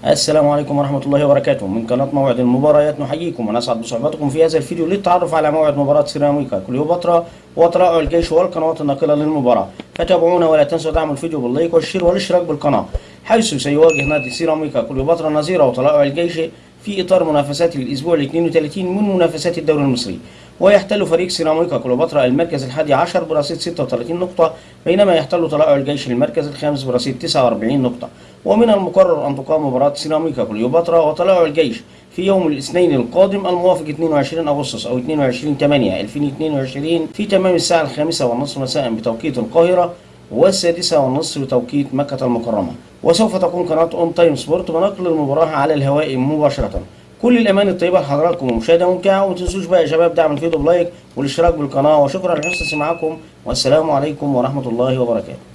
السلام عليكم ورحمة الله وبركاته. من قناة موعد المباريات نحييكم ونسعد بصحبتكم في هذا الفيديو للتعرف على موعد مباراة سيراميكا. كليوباترا وطلائع الجيش والقنوات الناقلة للمباراة. فتابعونا ولا تنسوا دعم الفيديو بال like وال share والاشتراك بالقناة. حيث سيواجه نادي سيراميكا كليوباترا نظيره طلائع الجيش في إطار منافسات الأسبوع ال 32 من منافسات الدوري المصري. ويحتل فريق سيراميكا كليوباترا المركز الحادي عشر برصيد 36 نقطة بينما يحتل طلائع الجيش المركز الخامس برصيد 49 نقطة. ومن المقرر أن تقام مباراة سيراميكا كليوباترا وطلائع الجيش في يوم الاثنين القادم الموافق 22 أغسطس أو 22 8 2022 في تمام الساعة الخامسة والنصف مساء بتوقيت القاهرة والسادسة والنصف بتوقيت مكة المكرمة. وسوف تكون قناة On Time Sport بنقل المباراة على الهواء مباشرة. كل الأماني الطيبة لحضراتكم ومشاهدة ممتعة. وما تنسوش بقى يا شباب دعم الفيديو ب like والاشتراك بالقناة. وشكرا لحسن سماعكم والسلام عليكم ورحمة الله وبركاته.